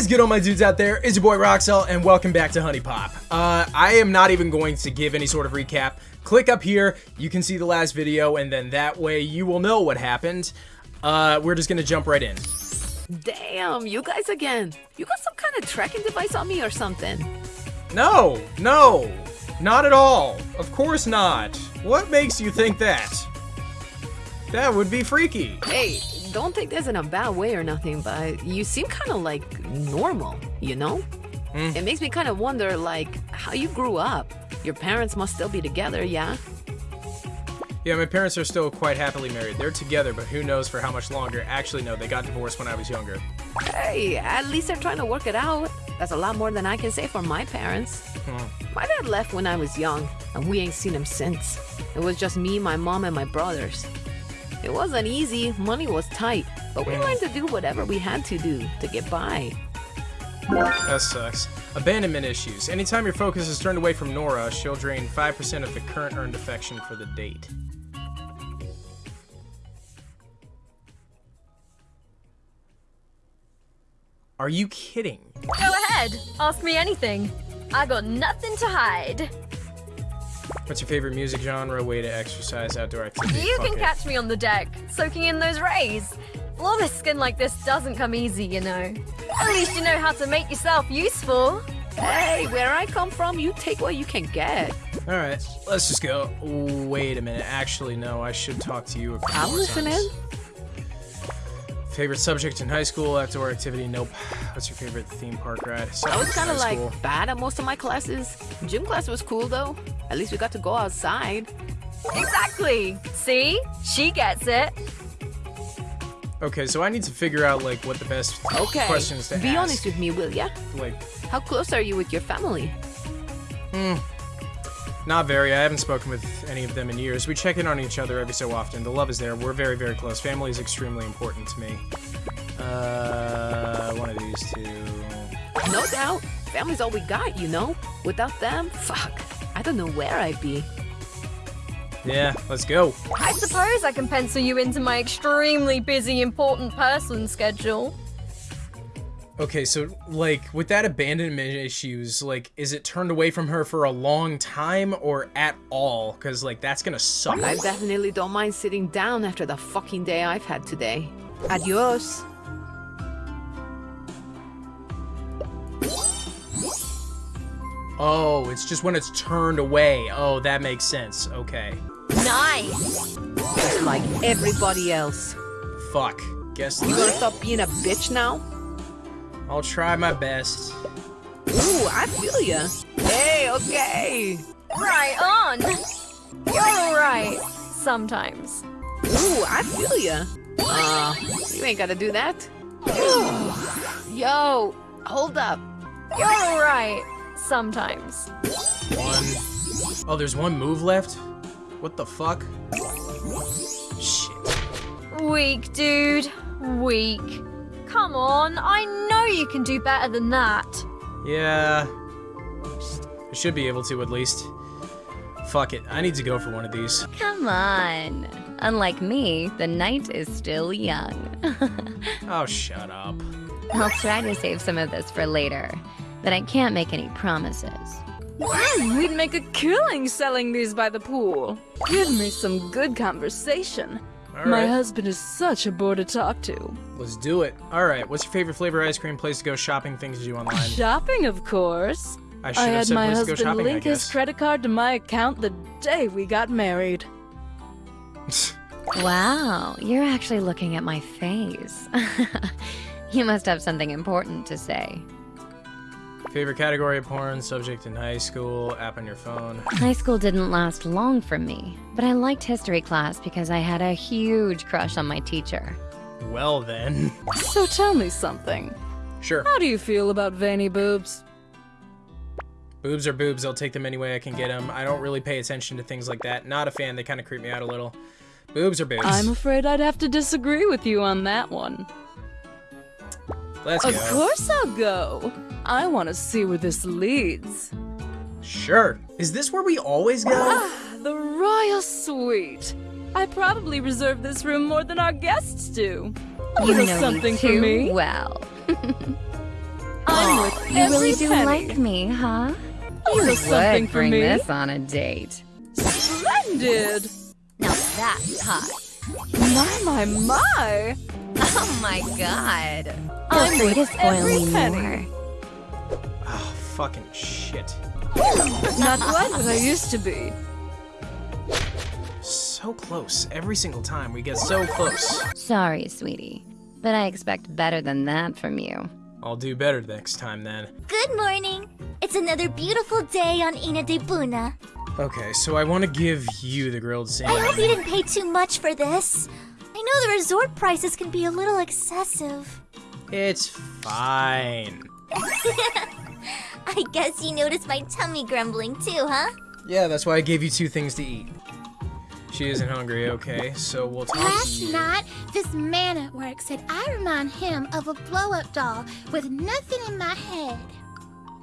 Is good, all my dudes out there? It's your boy Roxel, and welcome back to HuniePop. Uh, I am not even going to give any sort of recap. Click up here, you can see the last video, and then that way you will know what happened. Uh, we're just gonna jump right in. Damn, you guys again. You got some kind of tracking device on me or something? No, no, not at all. Of course not. What makes you think that? That would be freaky. Hey, don't take this in a bad way or nothing, but you seem kind of like normal, you know? Mm. It makes me kind of wonder, like, how you grew up. Your parents must still be together, yeah? Yeah, my parents are still quite happily married. They're together, but who knows for how much longer. Actually, no, they got divorced when I was younger. Hey, at least they're trying to work it out. That's a lot more than I can say for my parents. Hmm. My dad left when I was young, and we ain't seen him since. It was just me, my mom, and my brothers. It wasn't easy, money was tight, but we learned to do whatever we had to do to get by. That sucks. Abandonment issues. Anytime your focus is turned away from Nora, she'll drain 5% of the current earned affection for the date. Are you kidding? Go ahead, ask me anything. I got nothing to hide. What's your favorite music genre, way to exercise, outdoor activity? You can it. catch me on the deck, soaking in those rays. Flawless skin like this doesn't come easy, you know. At least you know how to make yourself useful. Hey, where I come from, you take what you can get. Alright, let's just go. Wait a minute. Actually, no, I should talk to you a couple I'm listening. times. Favorite subject in high school, outdoor activity? Nope. What's your favorite theme park ride? I was kind of like bad at most of my classes. Gym class was cool though. At least we got to go outside. Exactly. See? She gets it. Okay, so I need to figure out like what the best Okay. questions to ask. Be ask. honest with me, will ya? Like, How close are you with your family? Hmm. Not very. I haven't spoken with any of them in years. We check in on each other every so often. The love is there. We're very, very close. Family is extremely important to me. Uh, one of these two. No doubt. Family's all we got, you know? Without them, fuck. I don't know where I'd be. Yeah, let's go. I suppose I can pencil you into my extremely busy important person schedule. Okay, so like with that abandonment issues, like is it turned away from her for a long time or at all? Cause like that's gonna suck. I definitely don't mind sitting down after the fucking day I've had today. Adios. Oh, it's just when it's turned away. Oh, that makes sense. Okay. Nice. Just like everybody else. Fuck. Guess You gonna stop being a bitch now? I'll try my best. Ooh, I feel ya. Hey, okay. Right on. You're alright. Sometimes. Ooh, I feel ya. Uh, you ain't gotta do that. Yo, hold up. You're alright. Sometimes. One. Oh, there's one move left? What the fuck? Shit. Weak, dude. Weak. Come on, I know you can do better than that. Yeah. I should be able to at least. Fuck it. I need to go for one of these. Come on. Unlike me, the night is still young. Oh, shut up. I'll try to save some of this for later, but I can't make any promises. We'd make a killing selling these by the pool. Give me some good conversation. All My right. husband is such a bore to talk to. Let's do it. All right. What's your favorite flavor ice cream? Place to go shopping? Things to do online? Shopping, of course. I should I have had said my place to go husband shopping. I link his credit card to my account the day we got married. Wow, you're actually looking at my face. you must have something important to say. Favorite category of porn? Subject in high school? App on your phone? High school didn't last long for me, but I liked history class because I had a huge crush on my teacher. Well then. So tell me something. Sure. How do you feel about veiny boobs? Boobs are boobs. I'll take them any way I can get them. I don't really pay attention to things like that. Not a fan. They kind of creep me out a little. Boobs are boobs. I'm afraid I'd have to disagree with you on that one. Let's Of go. course I'll go. I want to see where this leads. Sure. Is this where we always go? Ah, the royal suite. I probably reserve this room more than our guests do. A You know something me for me. well. I'm with You really do penny. like me, huh? You have something Would for bring me. this on a date. Splendid. Now that's hot. My, my, my. Oh my god. I'm Feel free to with spoil every me penny. more. Fucking shit. Not quite what I used to be. So close. Every single time we get so close. Sorry, sweetie, but I expect better than that from you. I'll do better next time then. Good morning. It's another beautiful day on Ina de Buna. Okay, so I want to give you the grilled I hope you didn't pay too much for this. I know the resort prices can be a little excessive. It's fine. I guess you noticed my tummy grumbling too, huh? Yeah, that's why I gave you two things to eat. She isn't hungry, okay? So we'll talk to Last you. night, this man at work said I remind him of a blow up doll with nothing in my head.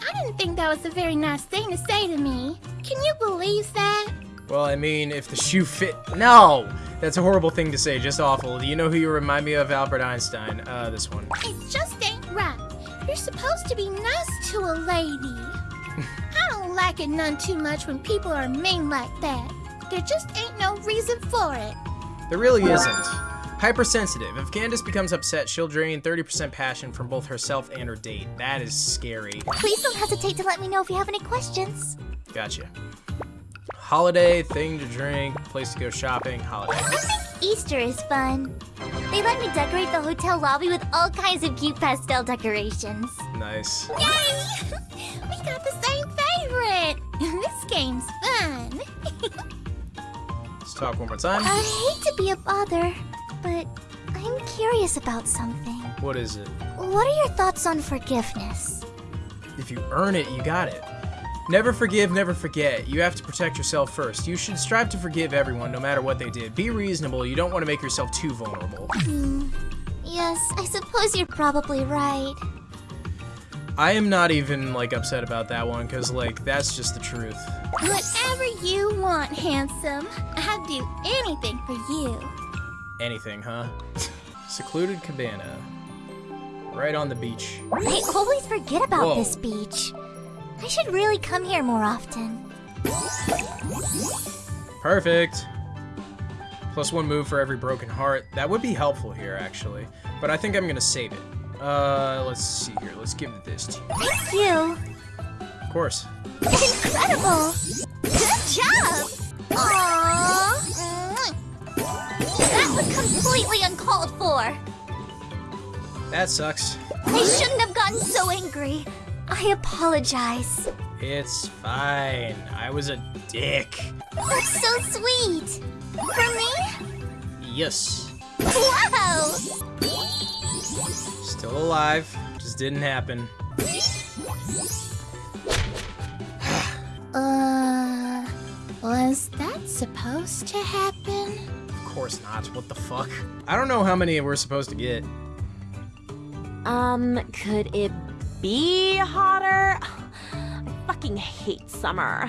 I didn't think that was a very nice thing to say to me. Can you believe that? Well, I mean, if the shoe fit. No! That's a horrible thing to say, just awful. Do you know who you remind me of? Albert Einstein. Uh, this one. It just ain't right. You're supposed to be nice to a lady. I don't like it none too much when people are mean like that. There just ain't no reason for it. There really isn't. Hypersensitive. If Candace becomes upset, she'll drain 30% passion from both herself and her date. That is scary. Please don't hesitate to let me know if you have any questions. Gotcha. Holiday, thing to drink, place to go shopping, holiday. Easter is fun. They let me decorate the hotel lobby with all kinds of cute pastel decorations. Nice. Yay! we got the same favorite. this game's fun. Let's talk one more time. I hate to be a bother, but I'm curious about something. What is it? What are your thoughts on forgiveness? If you earn it, you got it. Never forgive, never forget. You have to protect yourself first. You should strive to forgive everyone, no matter what they did. Be reasonable. You don't want to make yourself too vulnerable. Hmm. Yes, I suppose you're probably right. I am not even, like, upset about that one, because, like, that's just the truth. Whatever you want, handsome. I'd do anything for you. Anything, huh? Secluded cabana. Right on the beach. I always forget about Whoa. this beach. I should really come here more often. Perfect. Plus one move for every broken heart. That would be helpful here, actually. But I think I'm gonna save it. Uh, let's see here. Let's give this to you. Thank you. Of course. Incredible! Good job! Aww! That was completely uncalled for. That sucks. I shouldn't have gotten so angry. I apologize. It's fine. I was a dick. That's so sweet. For me? Yes. Wow! Still alive. Just didn't happen. Uh, was that supposed to happen? Of course not. What the fuck? I don't know how many we're supposed to get. Um, could it be hotter? I fucking hate summer.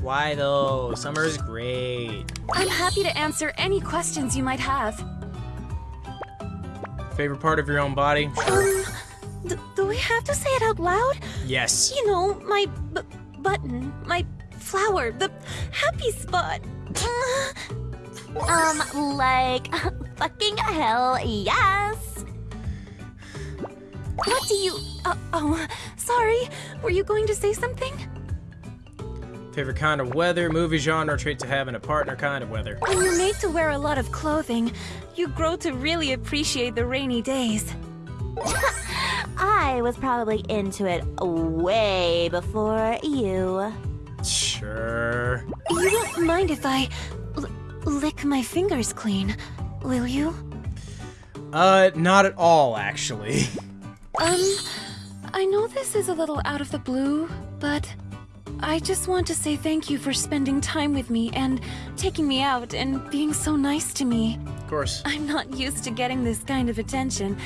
Why though? Summer's great. I'm happy to answer any questions you might have. Favorite part of your own body? Um, do we have to say it out loud? Yes. You know, my b- button, my flower, the happy spot. um, like, fucking hell, yes. What do you. Uh, oh, sorry. Were you going to say something? Favorite kind of weather, movie genre, trait to have in a partner kind of weather. When you're made to wear a lot of clothing, you grow to really appreciate the rainy days. I was probably into it way before you. Sure. You won't mind if I l- lick my fingers clean, will you? Uh, not at all, actually. Um, I know this is a little out of the blue, but I just want to say thank you for spending time with me and taking me out and being so nice to me. Of course. I'm not used to getting this kind of attention.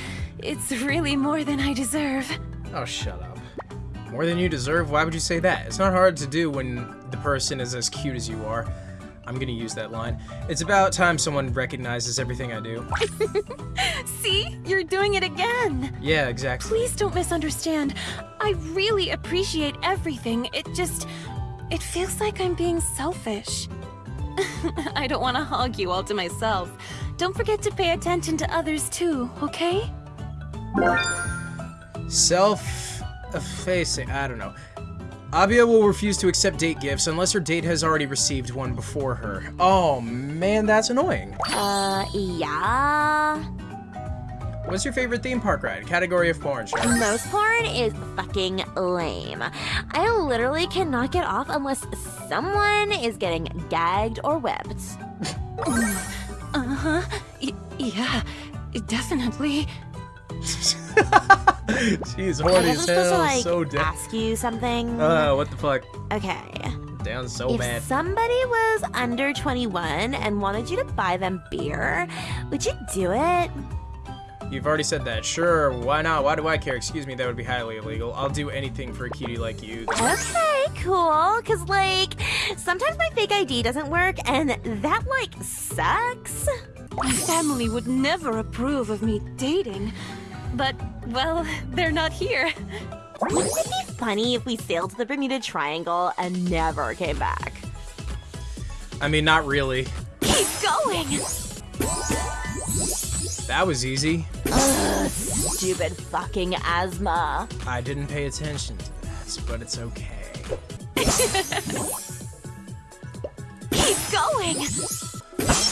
It's really more than I deserve. Oh, shut up. More than you deserve? Why would you say that? It's not hard to do when the person is as cute as you are. I'm gonna use that line. It's about time someone recognizes everything I do. See? You're doing it again. Yeah, exactly. Please don't misunderstand. I really appreciate everything. It just. It feels like I'm being selfish. I don't want to hog you all to myself. Don't forget to pay attention to others too, okay? Self-effacing. I don't know. Abia will refuse to accept date gifts unless her date has already received one before her. Oh man, that's annoying. Uh, yeah. What's your favorite theme park ride? Category of porn, sure. Most porn is fucking lame. I literally cannot get off unless someone is getting gagged or whipped. Uh huh. Yeah, definitely. She's horny as supposed to hell, like so dead. ask you something. Uh, what the fuck? okay. Down so if bad. If somebody was under 21 and wanted you to buy them beer, would you do it? You've already said that. Sure, why not? Why do I care? Excuse me, that would be highly illegal. I'll do anything for a cutie like you. Okay, cool. Cause like sometimes my fake ID doesn't work and that like sucks. My family would never approve of me dating. But, well, they're not here. Wouldn't it be funny if we sailed to the Bermuda Triangle and never came back? I mean, not really. Keep going! That was easy. Ugh, stupid fucking asthma. I didn't pay attention to that, but it's okay. Keep going!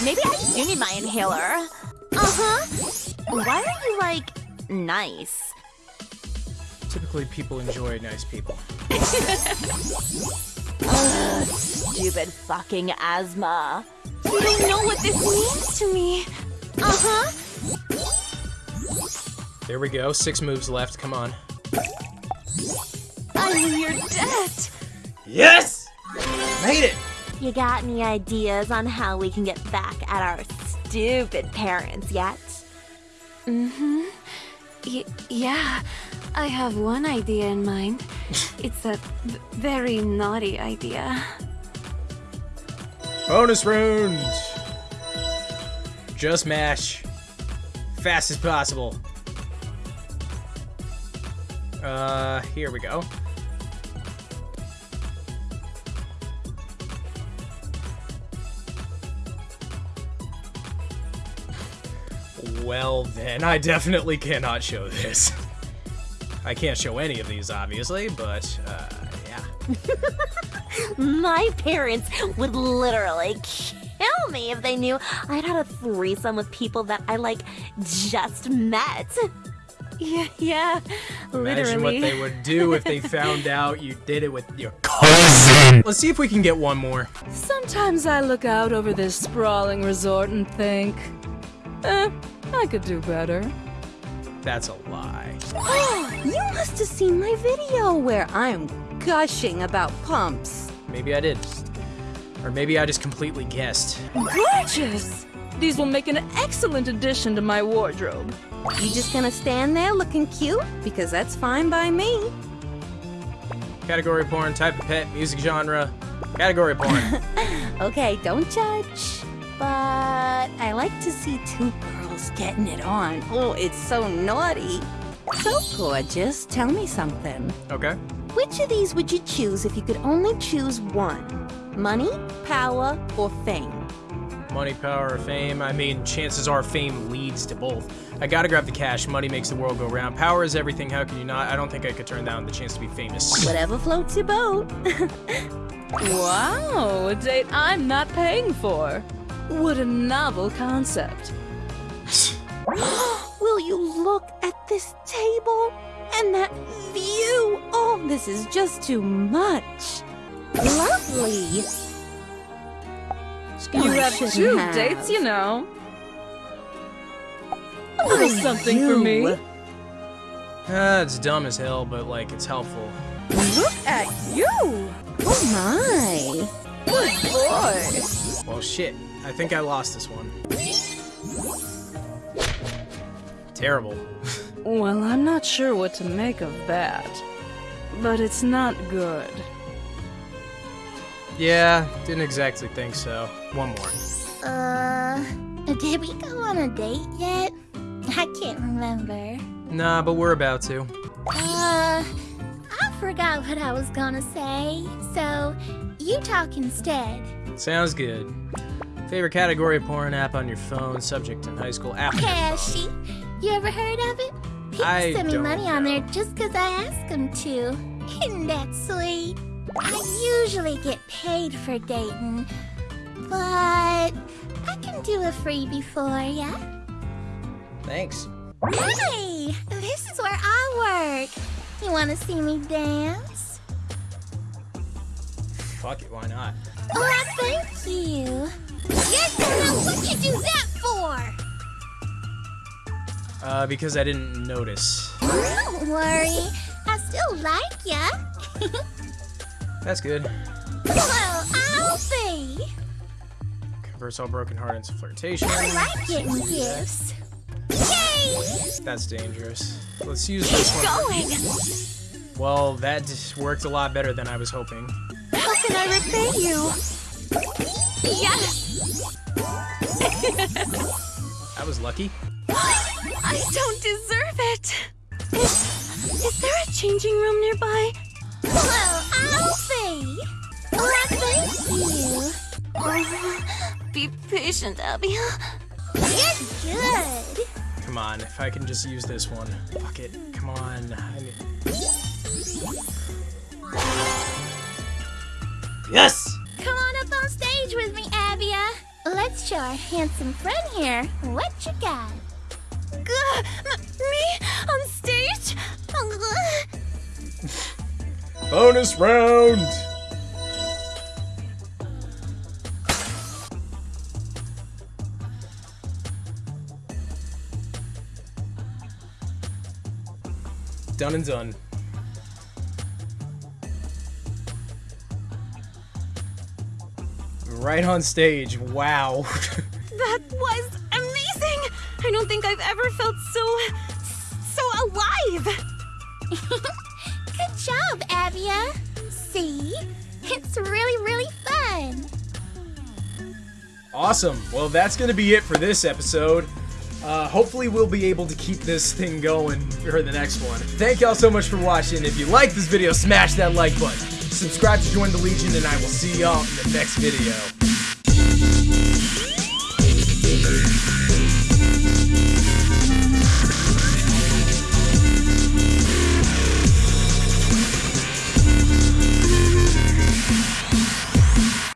Maybe I do need my inhaler. Uh-huh. Why are you like nice? Typically, people enjoy nice people. Ugh, stupid fucking asthma. You don't know what this means to me. Uh-huh. There we go. Six moves left. Come on. I'm in your debt. Yes! Made it! You got any ideas on how we can get back at our stupid parents yet? Mm-hmm. Y- yeah, I have one idea in mind. it's a very naughty idea. Bonus round! Just mash. Fast as possible. Uh, here we go. Well then, I definitely cannot show this. I can't show any of these, obviously, but, uh, yeah. My parents would literally kill me if they knew I'd had a threesome with people that I like just met. Yeah, yeah, Imagine literally. what they would do if they found out you did it with your cousin. Let's see if we can get one more. Sometimes I look out over this sprawling resort and think, eh, I could do better. That's a lie. you must have seen my video where I'm gushing about pumps. Maybe I did. Or maybe I just completely guessed. Gorgeous! These will make an excellent addition to my wardrobe. You just gonna stand there looking cute? Because that's fine by me. Category porn, type of pet, music genre. Category porn. Okay, don't judge. But I like to see two girls getting it on. Oh, it's so naughty. So gorgeous, tell me something. okay. Which of these would you choose if you could only choose one? Money, power, or fame? Money, power, or fame. I mean, chances are fame leads to both. I gotta grab the cash. Money makes the world go round. Power is everything. How can you not? I don't think I could turn down the chance to be famous. Whatever floats your boat. Wow, a date I'm not paying for. What a novel concept. Will you look at this table and that view? Oh, this is just too much. Lovely. You have two have. dates, you know. A Oh, little something for me. you. Ah, it's dumb as hell, but like, it's helpful. Look at you. Oh my. Good boy. Well, shit. I think I lost this one. Terrible. Well, I'm not sure what to make of that. But it's not good. Yeah, didn't exactly think so. One more. Uh, did we go on a date yet? I can't remember. Nah, but we're about to. Uh, I forgot what I was gonna say, so you talk instead. Sounds good. Favorite category of porn app on your phone, subject in high school, app. Cashy, you ever heard of it? People I send me money on there just 'cause I ask them to. Isn't that sweet? I usually get paid for dating, but I can do a freebie for ya. Thanks. Hey, this is where I work. You wanna see me dance? Fuck it, why not? Oh, thank you. Uh, because I didn't notice. Don't worry, I still like ya. That's good. well, I'll be. Converts all broken heart into flirtation. I like getting gifts. Yay! That's dangerous. Let's use this one. Going! Well, that worked a lot better than I was hoping. How can I repay you? Yes! That was lucky. I don't deserve it! Is, is there a changing room nearby? Well, I'll be. Well, thank you. Oh, be patient, Abby. You're good. Come on, if I can just use this one. Fuck it. Come on. I need- Yes! Come on up on stage with me, Abia. Let's show our handsome friend here what you got. M- uh, me on stage? Bonus round! Done and done. Right on stage. Wow. That was! I don't think I've ever felt so. so alive! Good job, Abia. See? It's really, really fun. Awesome. Well, that's going to be it for this episode. Uh, hopefully, we'll be able to keep this thing going for the next one. Thank y'all so much for watching. If you like this video, smash that like button. Subscribe to join the Legion, and I will see y'all in the next video.